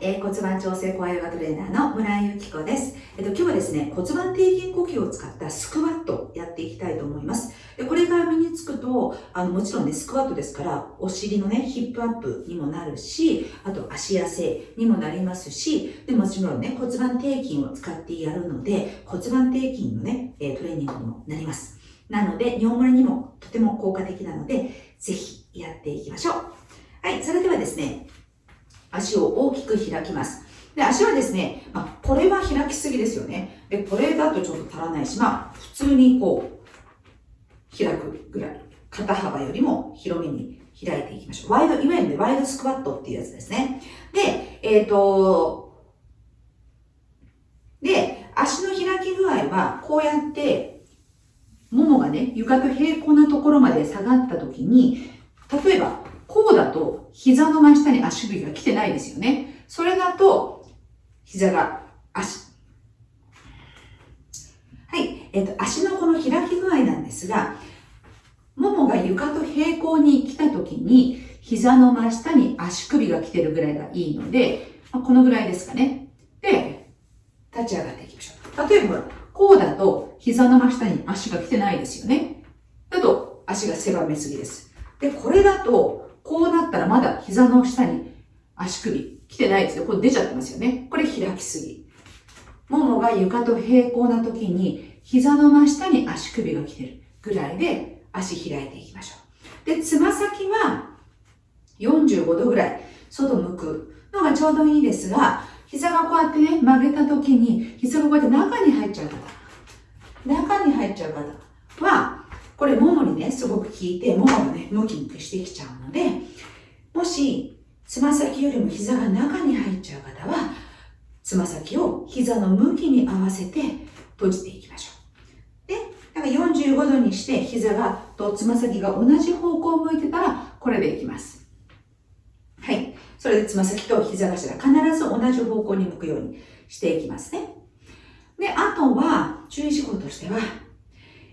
えー、骨盤調整コアヨガトレーナーの村井由紀子です。えっと、今日はですね、骨盤底筋呼吸を使ったスクワットやっていきたいと思います。でこれが身につくと、あの、もちろんね、スクワットですから、お尻のね、ヒップアップにもなるし、あと足痩せにもなりますし、でもちろんね、骨盤底筋を使ってやるので、骨盤底筋のね、えトレーニングにもなります。なので、尿漏れにもとても効果的なので、ぜひやっていきましょう。はい、それではですね、足を大きく開きます。で、足はですね、まあ、これは開きすぎですよね。で、これだとちょっと足らないし、まあ、普通にこう、開くぐらい。肩幅よりも広めに開いていきましょう。ワイド、いわゆる、ワイドスクワットっていうやつですね。で、えっ、ー、と、で、足の開き具合は、こうやって、ももがね、床と平行なところまで下がった時に、例えば、こうだと膝の真下に足首が来てないですよね。それだと、膝が足。はい。えっ、と、足のこの開き具合なんですが、ももが床と平行に来た時に、膝の真下に足首が来てるぐらいがいいので、ま、このぐらいですかね。で、立ち上がっていきましょう。例えば、こうだと膝の真下に足が来てないですよね。だと足が狭めすぎです。で、これだとこうなったらまだ膝の下に足首来てないですよ。これ出ちゃってますよね。これ開きすぎ。ももが床と平行な時に膝の真下に足首が来てるぐらいで足開いていきましょう。で、つま先は45度ぐらい外向くのがちょうどいいですが、膝がこうやってね、曲げた時に膝がこうやって中に入っちゃう方、中に入っちゃう方は、これ、ももにね、すごく効いて、ももがね、ムキムキしてきちゃうので、もし、つま先よりも膝が中に入っちゃう方は、つま先を膝の向きに合わせて閉じていきましょう。で、だから45度にして膝がとつま先が同じ方向を向いてたら、これでいきます。はい。それでつま先と膝頭必ず同じ方向に向くようにしていきますね。で、あとは注意事項としては、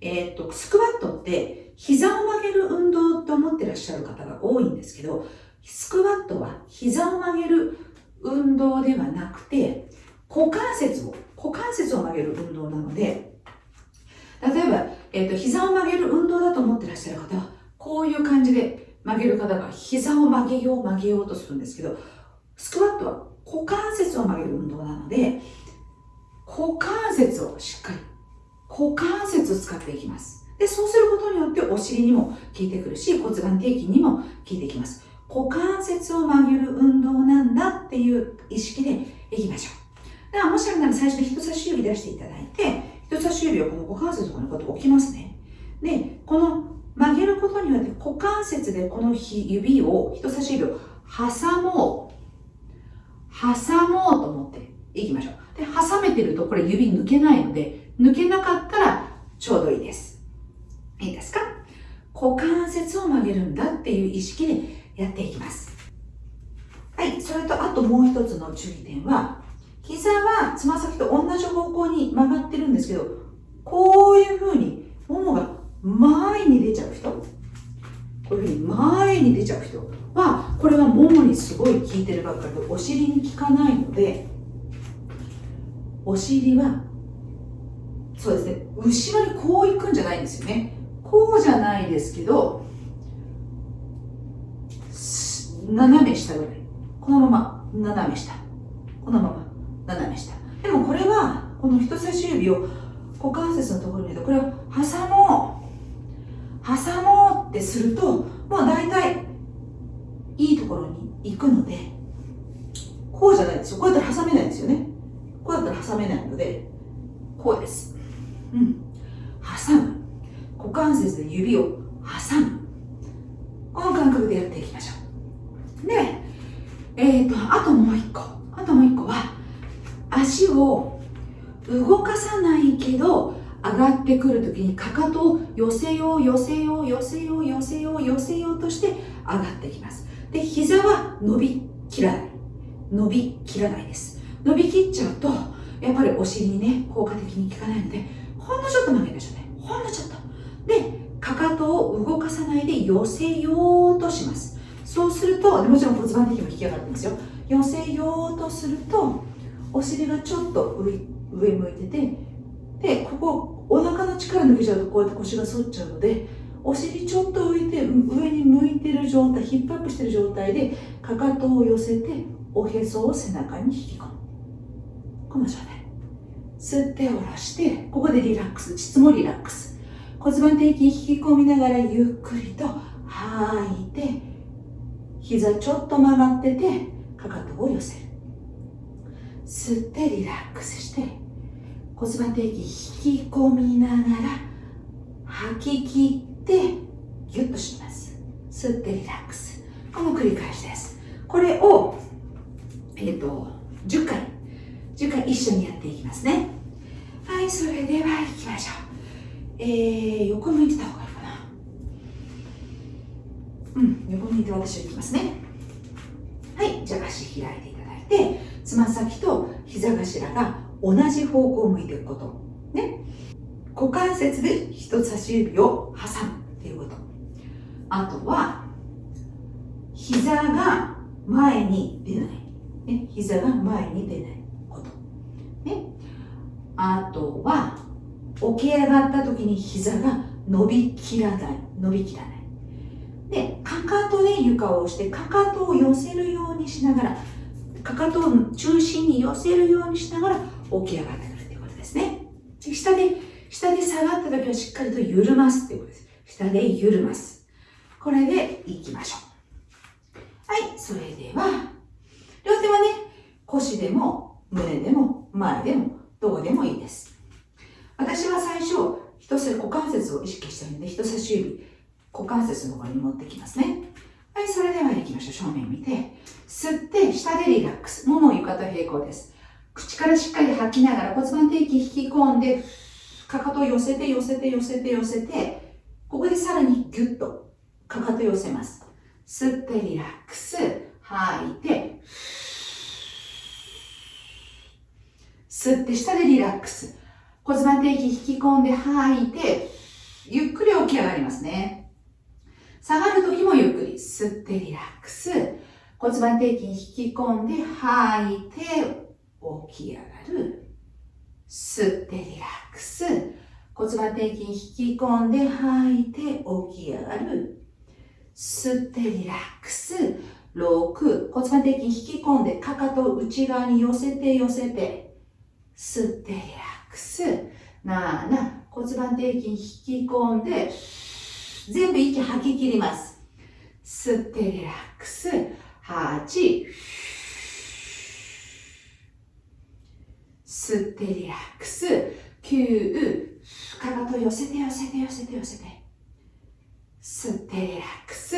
えー、っと、スクワットって膝を曲げる運動と思ってらっしゃる方が多いんですけど、スクワットは膝を曲げる運動ではなくて、股関節を、股関節を曲げる運動なので、例えば、えっ、と、膝を曲げる運動だと思ってらっしゃる方は、こういう感じで曲げる方が膝を曲げよう曲げようとするんですけど、スクワットは股関節を曲げる運動なので、股関節をしっかり股関節を使っていきます。で、そうすることによってお尻にも効いてくるし、骨盤底筋にも効いてきます。股関節を曲げる運動なんだっていう意識でいきましょう。だからもしあれなら最初に人差し指出していただいて、人差し指をこの股関節とかのこと置きますね。で、この曲げることによって股関節でこの指を、人差し指を挟もう、挟もうと思っていきましょう。で、挟めてるとこれ指抜けないので、抜けなかったらちょうどいいです。いいですか？股関節を曲げるんだっていう意識でやっていきます。はい。それと、あともう一つの注意点は、膝はつま先と同じ方向に曲がってるんですけど、こういう風に、ももが前に出ちゃう人、こういう風に前に出ちゃう人は、これはももにすごい効いてるばっかりで、お尻に効かないので、お尻はそうですね。後ろにこう行くんじゃないんですよね。こうじゃないですけど斜め下ぐらい。このまま斜め下。このまま斜め下。でもこれはこの人差し指を股関節のところに入れてこれを挟もう。挟もうってするともう大体いいところに行くのでこうじゃないですよこうやったら挟めないんですよねこうやったら挟めないのでこうですうん、挟む股関節で指を挟むこの感覚でやっていきましょうでえっ、ー、とあともう一個。あともう一個。は足を動かさないけど上がってくるときにかかとを寄せよう寄せよう寄せよう寄せよう寄せようとして上がってきます。で膝は伸びきらない。伸びきらないです。伸びきっちゃうとやっぱりお尻にね効果的に効かないのでほんのちょっと曲げましょうね。ほんのちょっと。でかかとを動かさないで寄せようとします。そうするともちろん骨盤的にも引き上がってますよ。寄せようとするとお尻がちょっと上上向いててでここお腹の力抜けちゃうとこうやって腰が反っちゃうのでお尻ちょっと浮いて上に向いてる状態ヒップアップしてる状態でかかとを寄せておへそを背中に引き込む。この状態。吸って下ろしてここでリラックス膣もリラックス。骨盤底筋引き込みながらゆっくりと吐いて膝ちょっと曲がっててかかとを寄せる。吸ってリラックスして骨盤底筋引き込みながら吐き切ってギュッとします。吸ってリラックス。この繰り返しです。これをえっ、ー、と10回。10回一緒にやっていきますね。はいそれでは行きましょう。えー、横向いてたいいかなうん横向いて私は行きますね。はい。じゃあ足開いていただいてつま先と膝頭が同じ方向を向いていくこと。ね。股関節で人差し指を挟むっていうこと。あとは膝が前に出ない、ね、膝が前に出ないこと。ね。あとは起き上がった時に膝が伸びきらない。伸びきらない。かかとで床を押してかかとを寄せるようにしながらかかとを中心に寄せるようにしながら起き上がってくるということですね。で下で下で下がった時はしっかりと緩ますっていうことです。下で緩ます。これでいきましょう。はいそれでは両手はね腰でも胸でも前でもどこでもいいです。私は最初、人差股関節を意識したいので、人差し指、股関節の方に持ってきますね。はい、それでは行きましょう。正面見て、吸って、下でリラックス。もも床と平行です。口からしっかり吐きながら骨盤底筋引き込んで、かかと寄せて、寄せて、寄せて、寄せて、ここでさらにギュッと、かかと寄せます。吸ってリラックス。吐いて、吸って下でリラックス。骨盤底筋引き込んで吐いて、ゆっくり起き上がりますね。下がるときもゆっくり吸ってリラックス。骨盤底筋引き込んで吐いて起き上がる。吸ってリラックス。骨盤底筋引き込んで吐いて起き上がる。吸ってリラックス。6、骨盤底筋引き込んで、かかと内側に寄せて寄せて、吸ってリラックス。クス、7、骨盤底筋引き込んで、全部息吐き切ります。吸ってリラックス、8、吸ってリラックス、9、かかと寄せて寄せて寄せて寄せて。吸ってリラックス、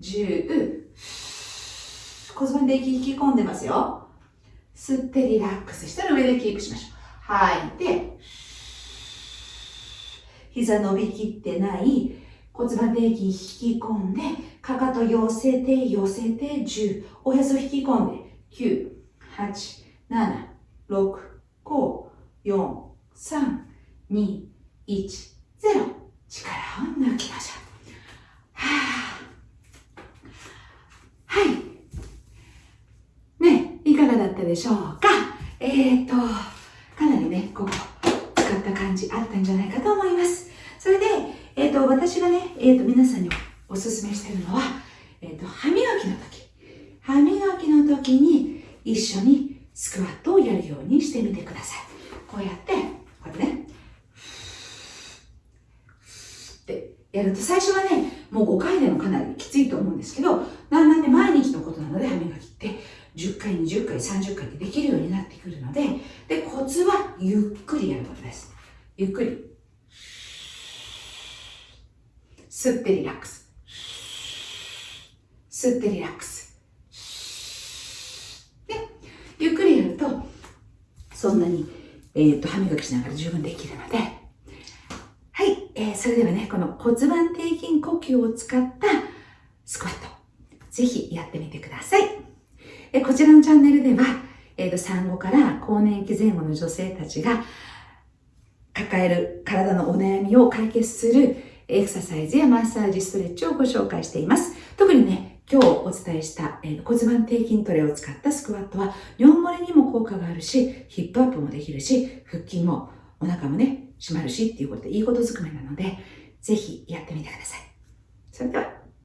10、骨盤底筋引き込んでますよ。吸ってリラックスしたら上でキープしましょう。吐いて、膝伸びきってない骨盤底筋引き込んで、かかと寄せて寄せて10、おへそ引き込んで9、8、7、6、5、4、3、2、1、0。力を抜きましょう。はぁ。はい。ね、いかがだったでしょうか？えーと、かなりね、ここ、使った感じあったんじゃないかと思います。それで、えっ、ー、と、私がね、えっ、ー、と、皆さんにおすすめしてるのは、えっ、ー、と、歯磨きの時。歯磨きの時に一緒にスクワットをやるようにしてみてください。こうやって、こうやってね、ってやると最初はね、もう5回でもかなりきついと思うんですけど、だんだんね、毎日のことなので歯磨きって10回、20回、30回ってできるようになってくるので、で、コツはゆっくりやることです。ゆっくり。吸ってリラックス。吸ってリラックス。で、ゆっくりやると、そんなに、えっ、と、歯磨きしながら十分できるので、はい、えー、それではね、この骨盤底筋呼吸を使ったスクワット、ぜひやってみてください。えこちらのチャンネルでは、えーと、産後から更年期前後の女性たちが抱える体のお悩みを解決するエクササイズやマッサージ、ストレッチをご紹介しています。特にね、今日お伝えした、えー、骨盤底筋トレを使ったスクワットは尿漏れにも効果があるし、ヒップアップもできるし、腹筋もお腹もね、閉まるしっていうことでいいことづくめなので、ぜひやってみてください。それでは